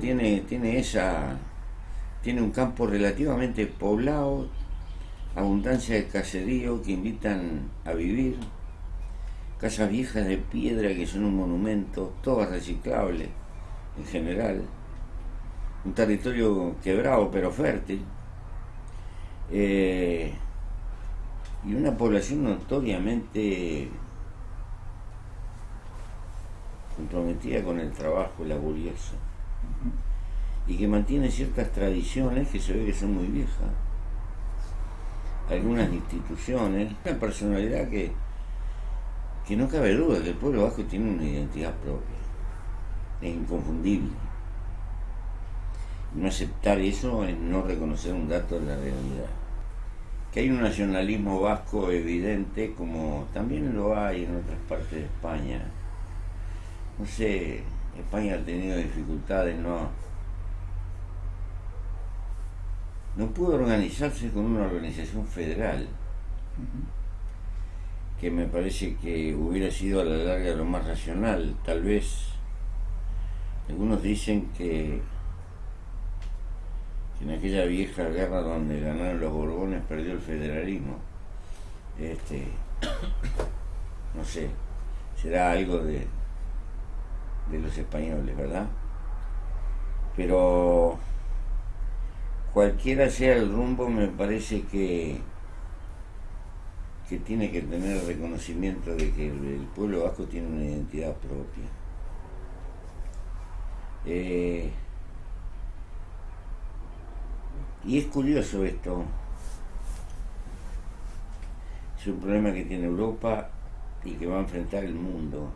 Tiene, tiene esa tiene un campo relativamente poblado, abundancia de caserío que invitan a vivir, casas viejas de piedra que son un monumento, todas reciclables en general, un territorio quebrado pero fértil, eh, y una población notoriamente comprometida con el trabajo laborioso y que mantiene ciertas tradiciones que se ve que son muy viejas. Algunas instituciones, una personalidad que, que no cabe duda que el pueblo vasco tiene una identidad propia, es inconfundible. No aceptar eso es no reconocer un dato de la realidad. Que hay un nacionalismo vasco evidente, como también lo hay en otras partes de España. No sé, España ha tenido dificultades, no, no pudo organizarse con una organización federal, que me parece que hubiera sido a la larga lo más racional. Tal vez algunos dicen que, en aquella vieja guerra donde ganaron los Borbones perdió el federalismo. Este, no sé, será algo de, de los españoles, ¿verdad? Pero cualquiera sea el rumbo, me parece que, que tiene que tener reconocimiento de que el, pueblo vasco tiene una identidad propia. Eh, y es curioso esto. Es un problema que tiene Europa y que va a enfrentar el mundo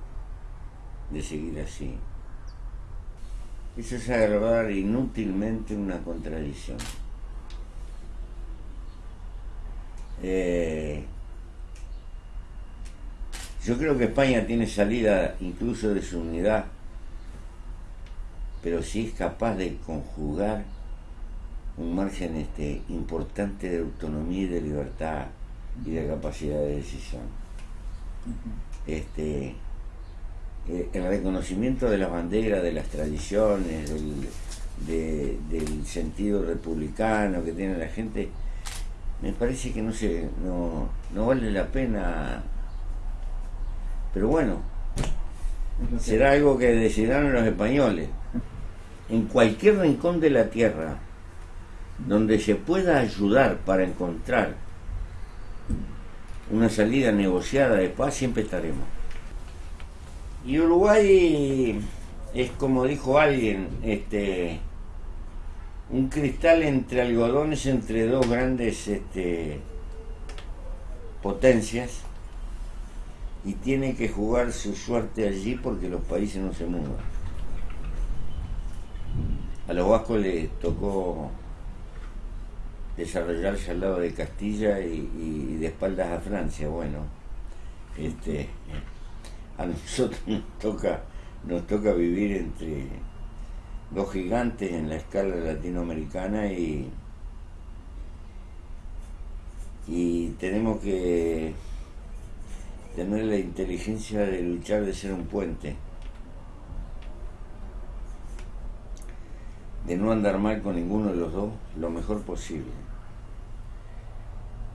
de seguir así. Eso es agravar inútilmente una contradicción. Eh, yo creo que España tiene salida incluso de su unidad, pero si es capaz de conjugar un margen este, importante de autonomía y de libertad y de capacidad de decisión. Este, eh, el reconocimiento de las banderas, de las tradiciones, del, sentido republicano que tiene la gente, me parece que no, sé, no, no vale la pena. Pero bueno, será algo que decidirán los españoles. En cualquier rincón de la tierra donde se pueda ayudar para encontrar una salida negociada de paz, siempre estaremos. Y Uruguay es como dijo alguien, este un cristal entre algodones entre dos grandes este, potencias y tiene que jugar su suerte allí porque los países no se mueven. A los vascos les tocó desarrollarse al lado de Castilla y, y de espaldas a Francia. Bueno, este a nosotros nos toca, nos toca vivir entre dos gigantes en la escala latinoamericana y, y tenemos que tener la inteligencia de luchar de ser un puente, de no andar mal con ninguno de los dos lo mejor posible.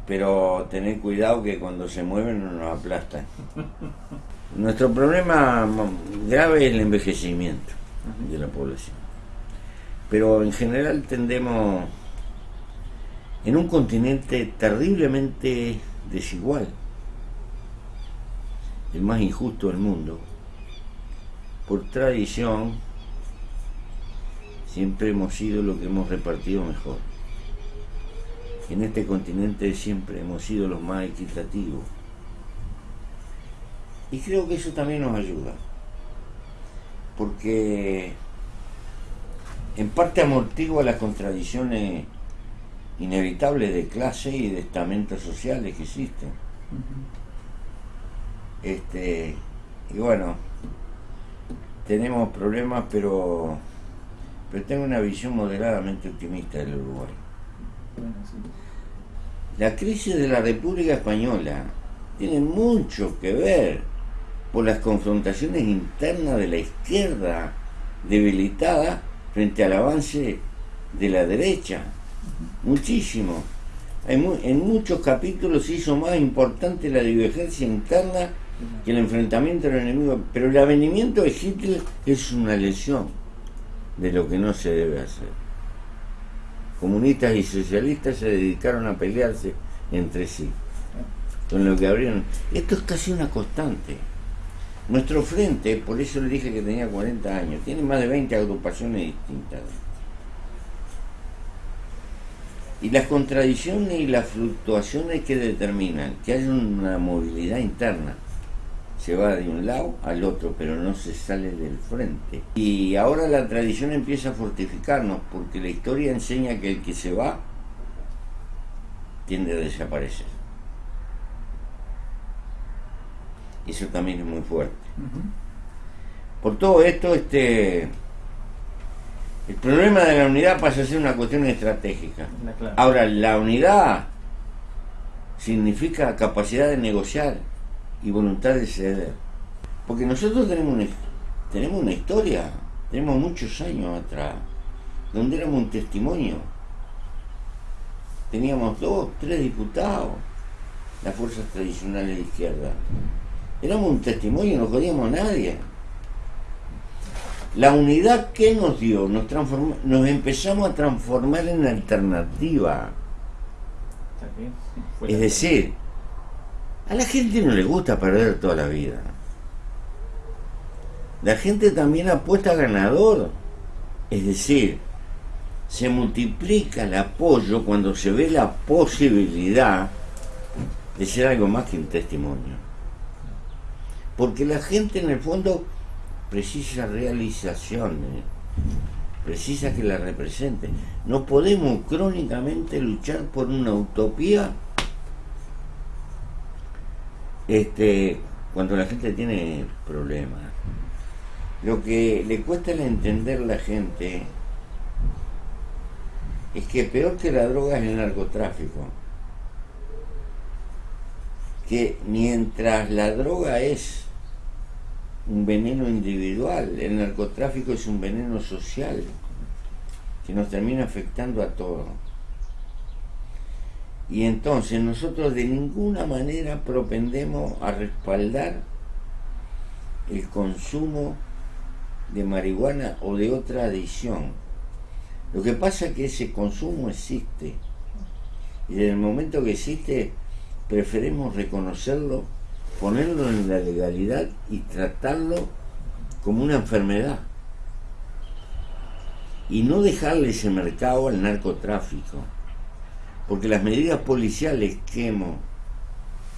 Pero tener cuidado que cuando se mueven no nos aplastan. Nuestro problema grave es el envejecimiento de la población. Pero en general tendemos en un continente terriblemente desigual, el más injusto del mundo. Por tradición, siempre hemos sido lo que hemos repartido mejor. En este continente siempre hemos sido los más equitativos y creo que eso también nos ayuda, porque en parte amortigua las contradicciones inevitables de clase y de estamentos sociales que existen. Este, y bueno, tenemos problemas, pero, pero tengo una visión moderadamente optimista del Uruguay. La crisis de la República Española tiene mucho que ver por las confrontaciones internas de la izquierda debilitada frente al avance de la derecha. Muchísimo. En, muchos capítulos se hizo más importante la divergencia interna que el enfrentamiento del enemigo. Pero el avenimiento de Hitler es una lesión de lo que no se debe hacer. Comunistas y socialistas se dedicaron a pelearse entre sí. Con lo que abrieron. Esto es casi una constante. Nuestro frente, por eso le dije que tenía 40 años, tiene más de 20 agrupaciones distintas. Y las contradicciones y las fluctuaciones que determinan que hay una movilidad interna se va de un lado al otro, pero no se sale del frente. Y ahora la tradición empieza a fortificarnos, porque la historia enseña que el que se va tiende a desaparecer. Eso también es muy fuerte. Por todo esto, este el problema de la unidad pasa a ser una cuestión estratégica. Ahora, la unidad significa capacidad de negociar y voluntad de ceder. Porque nosotros tenemos una, tenemos una historia, tenemos muchos años atrás, donde éramos un testimonio. Teníamos dos, tres diputados, las fuerzas tradicionales de izquierda. Éramos un testimonio, no podíamos a nadie. La unidad que nos dio, nos, nos empezamos a transformar en alternativa. Es decir, a la gente no le gusta perder toda la vida. La gente también apuesta ganador. Es decir, se multiplica el apoyo cuando se ve la posibilidad de ser algo más que un testimonio. Porque la gente en el fondo precisa realizaciones, precisa que la representen. No podemos crónicamente luchar por una utopía este, cuando la gente tiene problemas. Lo que le cuesta entender a la gente es que peor que la droga es el narcotráfico. Que mientras la droga es un veneno individual, el narcotráfico es un veneno social que nos termina afectando a todos. Y entonces nosotros de ninguna manera propendemos a respaldar el consumo de marihuana o de otra adicción. Lo que pasa es que ese consumo existe. Y en el momento que existe, preferimos reconocerlo ponerlo en la legalidad y tratarlo como una enfermedad. Y no dejarle ese mercado al narcotráfico. Porque las medidas policiales que hemos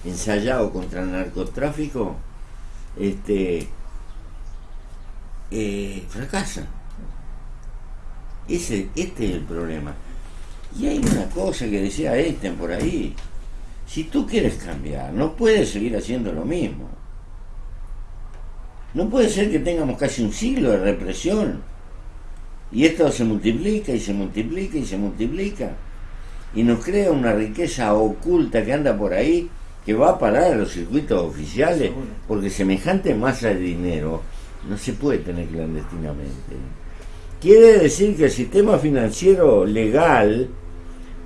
ensayado contra el narcotráfico este, eh, fracasan. Ese, este es el problema. Y hay una cosa que decía Einstein por ahí, si tú quieres cambiar, no puedes seguir haciendo lo mismo. No puede ser que tengamos casi un siglo de represión y esto se multiplica y se multiplica y se multiplica y nos crea una riqueza oculta que anda por ahí que va a parar a los circuitos oficiales porque semejante masa de dinero no se puede tener clandestinamente. Quiere decir que el sistema financiero legal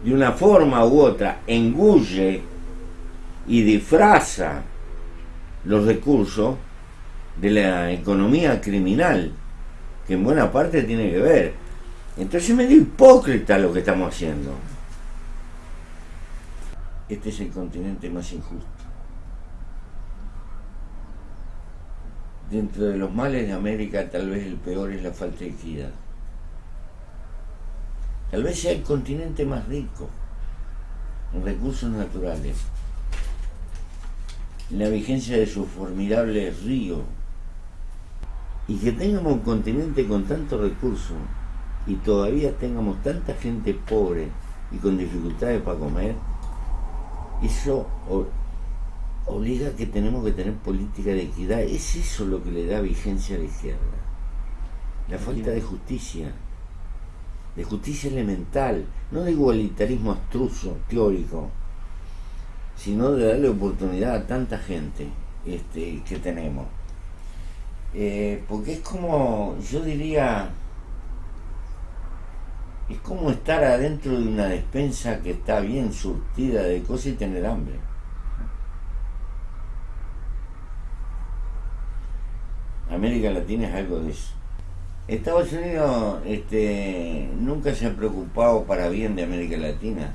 de una forma u otra engulle y disfraza los recursos de la economía criminal, que en buena parte tiene que ver. Entonces es medio hipócrita lo que estamos haciendo. Este es el continente más injusto. Dentro de los males de América tal vez el peor es la falta de equidad. Tal vez sea el continente más rico en recursos naturales, la vigencia de su formidable río, y que tengamos un continente con tantos recursos y todavía tengamos tanta gente pobre y con dificultades para comer, eso obliga a que tenemos que tener política de equidad. Es eso lo que le da vigencia a la izquierda. La falta de justicia, de justicia elemental, no de igualitarismo abstruso, teórico, sino de darle oportunidad a tanta gente este, que tenemos. Eh, porque es como, yo diría, es como estar adentro de una despensa que está bien surtida de cosas y tener hambre. América Latina es algo de eso. Estados Unidos este, nunca se ha preocupado para bien de América Latina.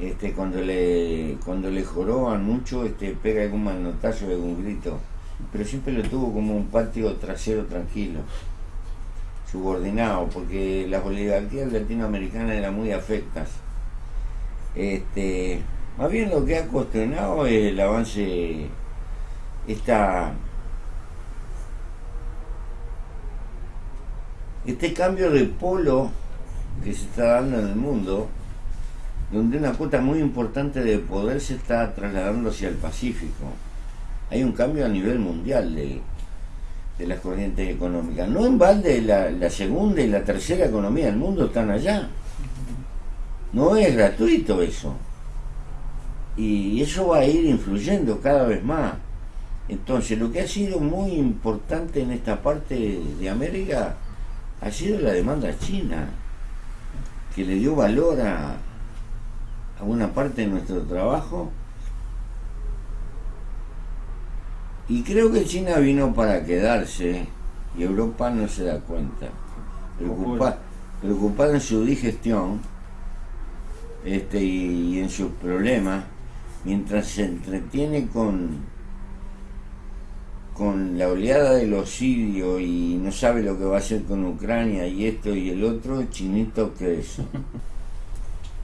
Este, cuando le cuando le joroban mucho, este, pega algún manotazo, algún grito, pero siempre lo tuvo como un patio trasero tranquilo, subordinado, porque las oligarquías latinoamericanas eran muy afectas. Este, más bien lo que ha cuestionado es el avance, esta este cambio de polo que se está dando en el mundo, donde una cuota muy importante de poder se está trasladando hacia el Pacífico. Hay un cambio a nivel mundial de, las corrientes económicas. No en balde la, la segunda y la tercera economía del mundo están allá. No es gratuito eso. Y eso va a ir influyendo cada vez más. Entonces, lo que ha sido muy importante en esta parte de América ha sido la demanda china, que le dio valor a, a una parte de nuestro trabajo. Y creo que China vino para quedarse y Europa no se da cuenta. preocupada en su digestión este, y en sus problemas, mientras se entretiene con con la oleada de los sirios y no sabe lo que va a hacer con Ucrania y esto y el otro, chinito crece.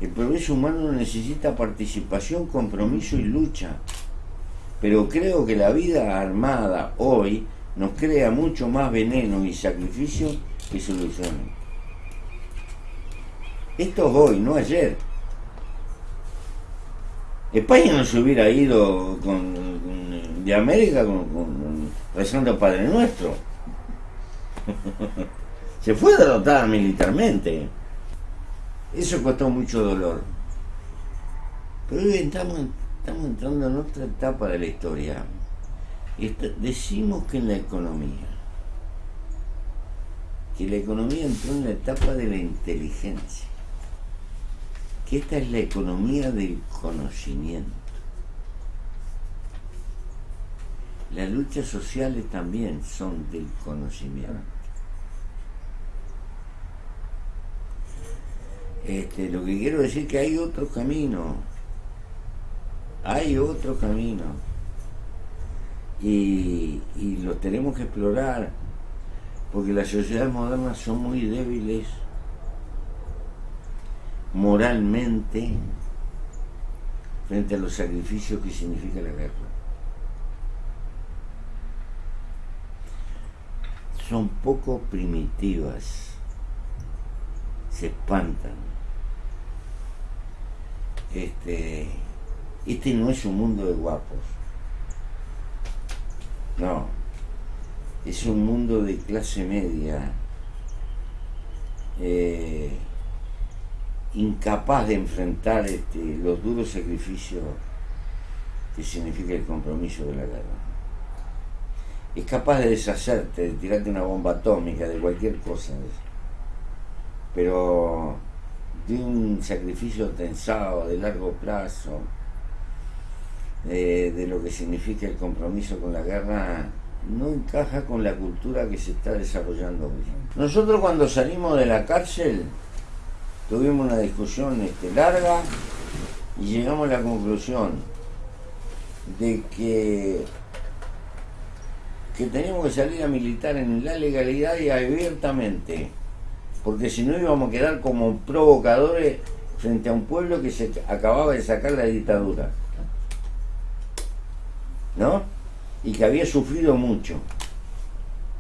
El progreso humano necesita participación, compromiso y lucha. Pero creo que la vida armada hoy nos crea mucho más veneno y sacrificio que soluciones. Esto es hoy, no ayer. España no se hubiera ido con, de América con, rezando Padre Nuestro. Se fue derrotada militarmente. Eso costó mucho dolor. Pero hoy estamos, entrando en otra etapa de la historia. decimos que en la economía, que la economía entró en la etapa de la inteligencia, que esta es la economía del conocimiento Las luchas sociales también son del conocimiento. Este, lo que quiero decir es que hay otro camino, hay otro camino y, y lo tenemos que explorar porque las sociedades modernas son muy débiles moralmente frente a los sacrificios que significa la guerra. son poco primitivas, se espantan. Este, este no es un mundo de guapos, no, es un mundo de clase media, eh, incapaz de enfrentar este, los duros sacrificios que significa el compromiso de la guerra. Es capaz de deshacerte, de tirarte una bomba atómica, de cualquier cosa. Pero de un sacrificio tensado, de largo plazo, de, lo que significa el compromiso con la guerra, no encaja con la cultura que se está desarrollando hoy. Nosotros cuando salimos de la cárcel tuvimos una discusión este, larga y llegamos a la conclusión de que que teníamos que salir a militar en la legalidad y abiertamente, porque si no íbamos a quedar como provocadores frente a un pueblo que se acababa de sacar la dictadura, ¿no? Y que había sufrido mucho.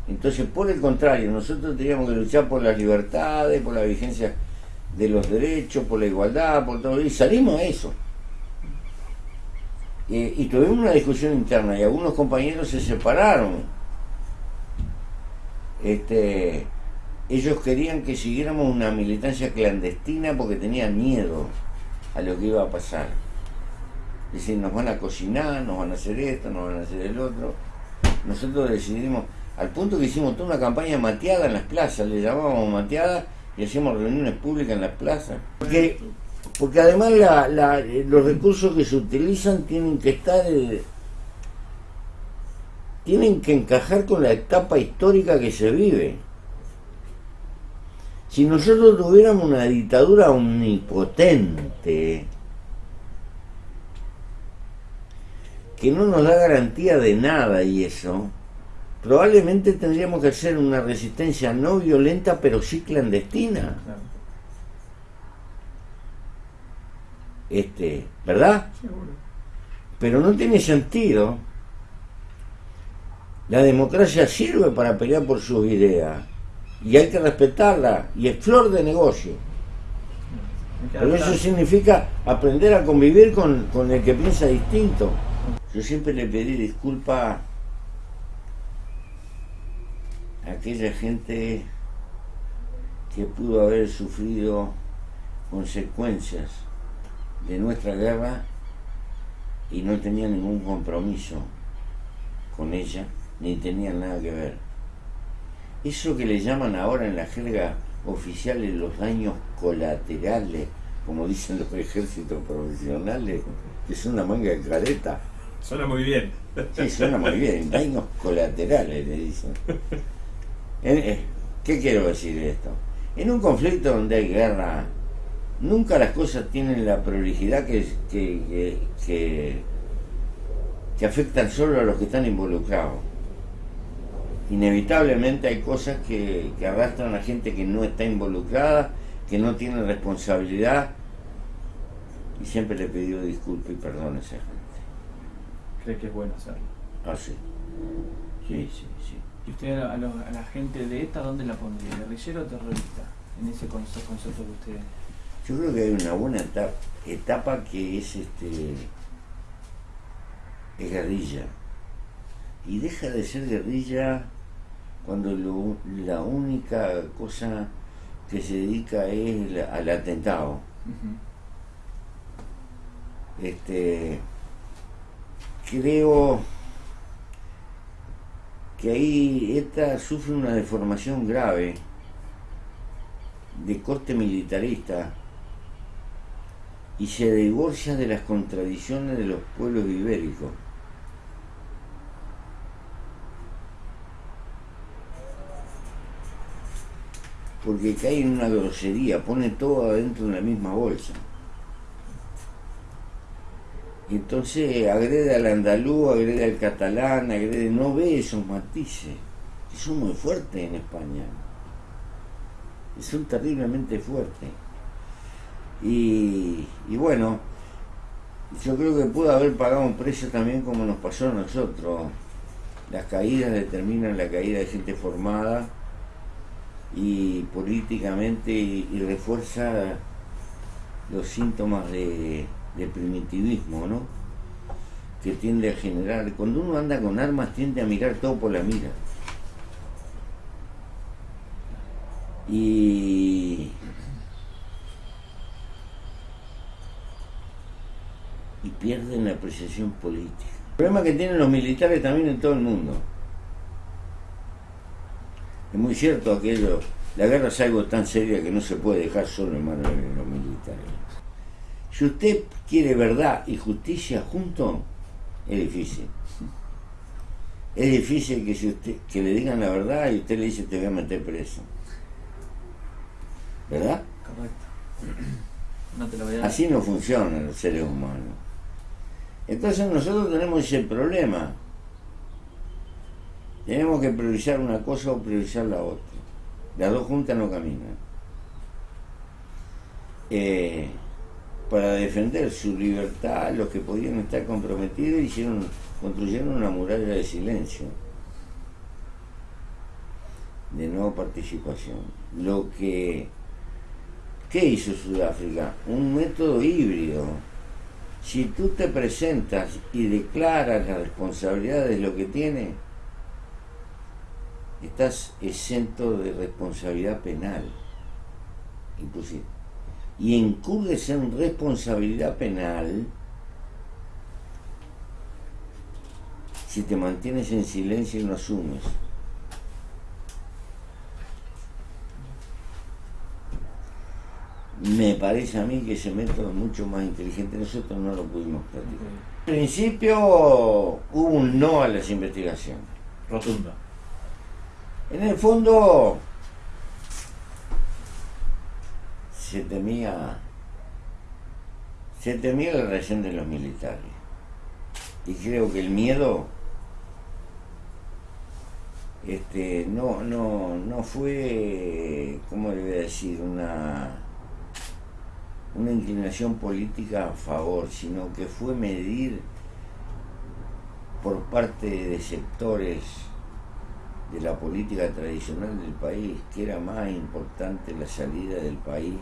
Entonces, por el contrario, nosotros teníamos que luchar por las libertades, por la vigencia de los derechos, por la igualdad, por todo, y salimos a eso. Y tuvimos una discusión interna y algunos compañeros se separaron. Este, ellos querían que siguiéramos una militancia clandestina porque tenían miedo a lo que iba a pasar. Es decir, nos van a cocinar, nos van a hacer esto, nos van a hacer el otro. nosotros decidimos, al punto que hicimos toda una campaña mateada en las plazas, le llamábamos mateada y hacíamos reuniones públicas en las plazas. Porque, porque además los recursos que se utilizan tienen que estar... Eh, tienen que encajar con la etapa histórica que se vive. Si nosotros tuviéramos una dictadura omnipotente, que no nos da garantía de nada y eso, probablemente tendríamos que hacer una resistencia no violenta pero sí clandestina. Este, ¿verdad? Pero no tiene sentido. La democracia sirve para pelear por sus ideas y hay que respetarla y es flor de negocio. Pero eso significa aprender a convivir con, con el que piensa distinto. Yo siempre le pedí disculpa a aquella gente que pudo haber sufrido consecuencias de nuestra guerra y no tenía ningún compromiso con ella, ni tenía nada que ver. Eso que le llaman ahora en la jerga oficial los daños colaterales, como dicen los ejércitos profesionales, que son una manga de careta Suena muy bien. Sí, suena muy bien. Daños colaterales, le dicen. Eh, ¿Qué quiero decir esto? En un conflicto donde hay guerra, nunca las cosas tienen la prolijidad que, que, que, que afectan solo a los que están involucrados. Inevitablemente hay cosas que, que arrastran a gente que no está involucrada, que no tiene responsabilidad, y siempre le he pedido disculpas y perdón a esa gente cree que es bueno hacerlo. Ah, sí. Sí, sí, sí. ¿Y usted a, la gente de ETA dónde la pondría? ¿Guerrillero o terrorista? En ese concepto, que usted... Yo creo que hay una buena etapa, que es este es guerrilla. Y deja de ser guerrilla cuando la única cosa que se dedica es al atentado. Este creo que ahí esta sufre una deformación grave de corte militarista y se divorcia de las contradicciones de los pueblos ibéricos. Porque cae en una grosería, pone todo adentro de la misma bolsa. Y entonces agrede al andaluz, agrede al catalán, agrede, no ve esos matices, que son muy fuertes en España. Y son terriblemente fuertes. Y, bueno, yo creo que pudo haber pagado un precio también como nos pasó a nosotros. Las caídas determinan la caída de gente formada y políticamente y refuerza los síntomas de, del primitivismo, ¿no? Que tiende a generar, cuando uno anda con armas tiende a mirar todo por la mira. Y, y pierden la apreciación política. El problema que tienen los militares también en todo el mundo. Es muy cierto aquello, la guerra es algo tan seria que no se puede dejar solo en manos de los militares. Si usted quiere verdad y justicia junto, es difícil. Es difícil que, si usted, que le digan la verdad y usted le dice te voy a meter preso. ¿Verdad? Correcto. Así no funcionan los seres humanos. Entonces nosotros tenemos ese problema. Tenemos que priorizar una cosa o priorizar la otra. Las dos juntas no caminan. Eh, para defender su libertad, los que podían estar comprometidos hicieron, construyeron una muralla de silencio, de no participación. Lo que, ¿qué hizo Sudáfrica? Un método híbrido. Si tú te presentas y declaras la responsabilidad de lo que tiene, estás exento de responsabilidad penal, inclusive y incurres en responsabilidad penal si te mantienes en silencio y no asumes. Me parece a mí que ese método es mucho más inteligente, nosotros no lo pudimos practicar. En principio hubo un no a las investigaciones. Rotunda. En el fondo se temía se temía la reacción de los militares. Y creo que el miedo este, no, no, no fue, ¿cómo le voy a decir?, una, una inclinación política a favor, sino que fue medir por parte de sectores de la política tradicional del país que era más importante la salida del país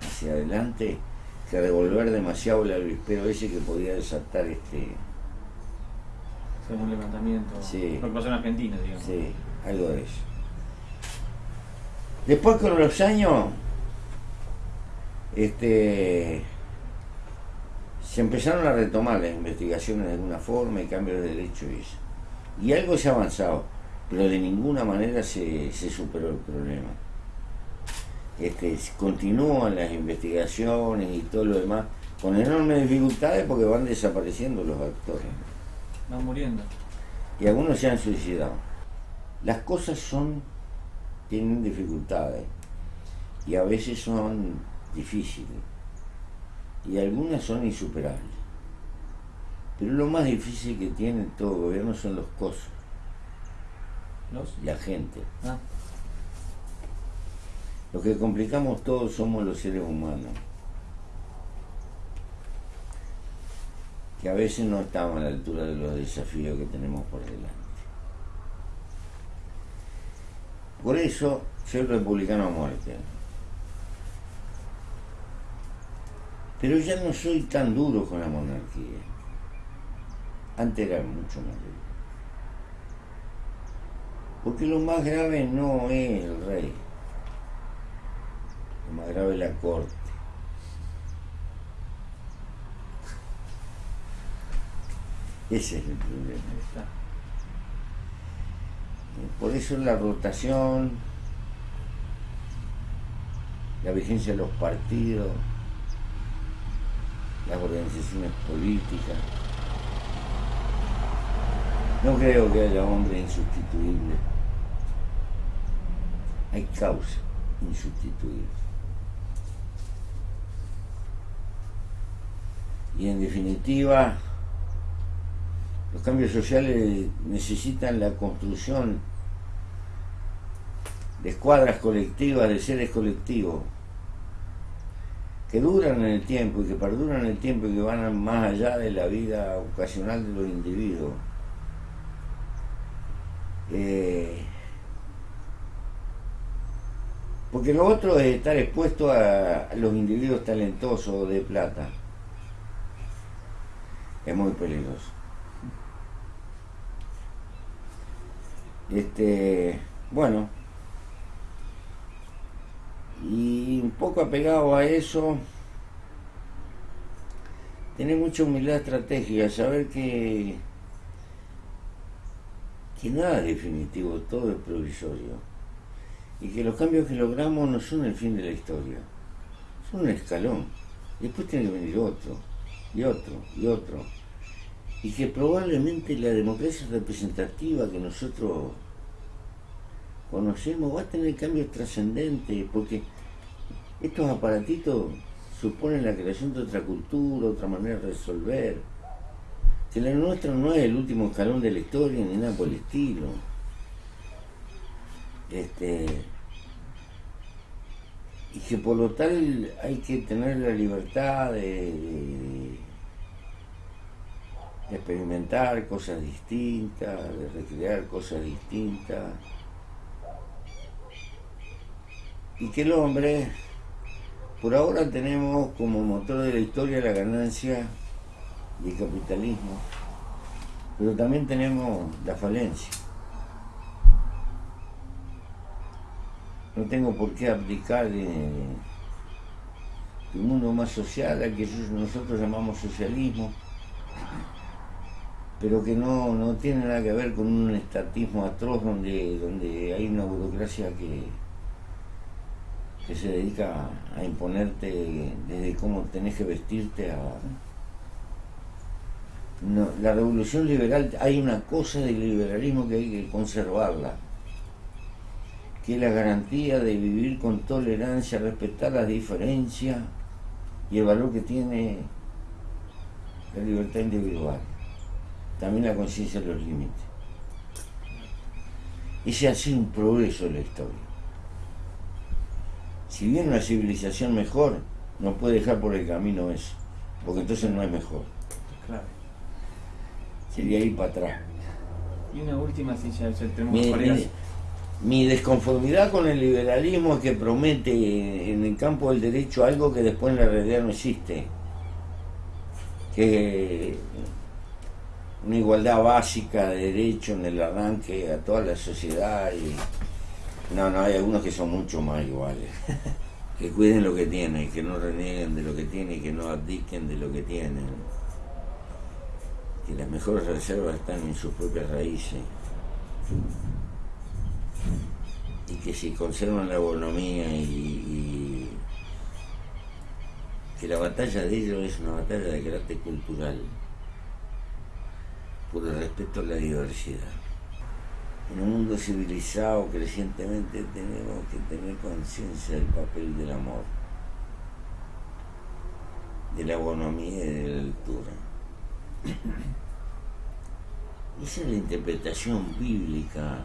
hacia adelante que revolver demasiado el avispero ese que podía desatar este Según un levantamiento. Sí. Lo que pasó en Argentina, digamos. Sí, algo de eso. Después con los años, este, se empezaron a retomar las investigaciones de alguna forma y cambios de derecho y eso. Y algo se ha avanzado, pero de ninguna manera se, se superó el problema. Este, continúan las investigaciones y todo lo demás, con enormes dificultades porque van desapareciendo los actores Van muriendo. y algunos se han suicidado. Las cosas son, tienen dificultades y a veces son difíciles y algunas son insuperables. Pero lo más difícil que tiene todo gobierno son los costos, ¿Los? la gente. Ah, Lo que complicamos todos somos los seres humanos, que a veces no estamos a la altura de los desafíos que tenemos por delante. Por eso soy republicano a muerte. Pero ya no soy tan duro con la monarquía. Antes era mucho más duro. Porque lo más grave no es el rey. Lo más grave es la corte. Ese es el problema. Por eso la rotación, la vigencia de los partidos, las organizaciones políticas. No creo que haya hombre insustituible. Hay causa insustituible. Y en definitiva, los cambios sociales necesitan la construcción de escuadras colectivas, de seres colectivos, que duran en el tiempo y que perduran en el tiempo y que van más allá de la vida ocasional de los individuos. Eh, porque lo otro es estar expuesto a, los individuos talentosos de plata. Es muy peligroso. Este, bueno, y un poco apegado a eso, tener mucha humildad estratégica, saber que, que nada es definitivo, todo es provisorio, y que los cambios que logramos no son el fin de la historia, son un escalón, después tiene que venir otro, y otro, y otro, y que probablemente la democracia representativa que nosotros conocemos va a tener cambios trascendentes, porque estos aparatitos suponen la creación de otra cultura, otra manera de resolver, que la nuestra no es el último escalón de la historia ni nada por el estilo. Este, y que por lo tal hay que tener la libertad de, de- de experimentar cosas distintas, de recrear cosas distintas. Y que el hombre, por ahora tenemos como motor de la historia la ganancia y el capitalismo, pero también tenemos la falencia. No tengo por qué abdicar de, de un mundo más social al que nosotros llamamos socialismo, pero que no, no tiene nada que ver con un estatismo atroz donde, donde hay una burocracia que, que se dedica a imponerte desde cómo tenés que vestirte a... La revolución liberal, hay una cosa del liberalismo que hay que conservarla, que es la garantía de vivir con tolerancia, respetar las diferencias y el valor que tiene la libertad individual también la conciencia de los límites. Ese ha sido un progreso en la historia. Si viene una civilización mejor, no puede dejar por el camino eso, porque entonces no es mejor. Claro. Sería ir para atrás. Y una última, si ya, tenemos mi, mi, mi, desconformidad con el liberalismo es que promete en el campo del derecho algo que después en la realidad no existe. Que una igualdad básica de derecho en el arranque a toda la sociedad y no, no, hay algunos que son mucho más iguales. que cuiden lo que tienen, que no renieguen de lo que tienen que no abdiquen de lo que tienen. Que las mejores reservas están en sus propias raíces. Y que si conservan la bonomía y, que la batalla de ellos es una batalla de carácter cultural por el respeto a la diversidad. En un mundo civilizado, crecientemente tenemos que tener conciencia del papel del amor, de la bonomía y de la altura. Esa es la interpretación bíblica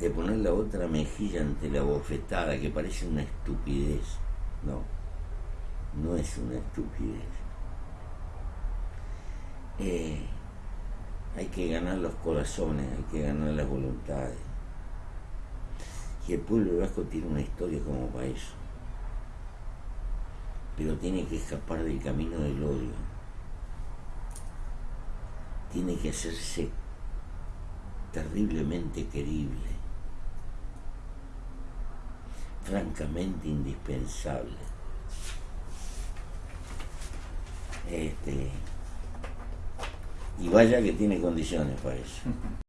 de poner la otra mejilla ante la bofetada, que parece una estupidez. No, no es una estupidez eh, hay que ganar los corazones, hay que ganar las voluntades. Y el pueblo vasco tiene una historia como para eso. Pero tiene que escapar del camino del odio. Tiene que hacerse terriblemente querible. Francamente indispensable. Este, y vaya que tiene condiciones para eso.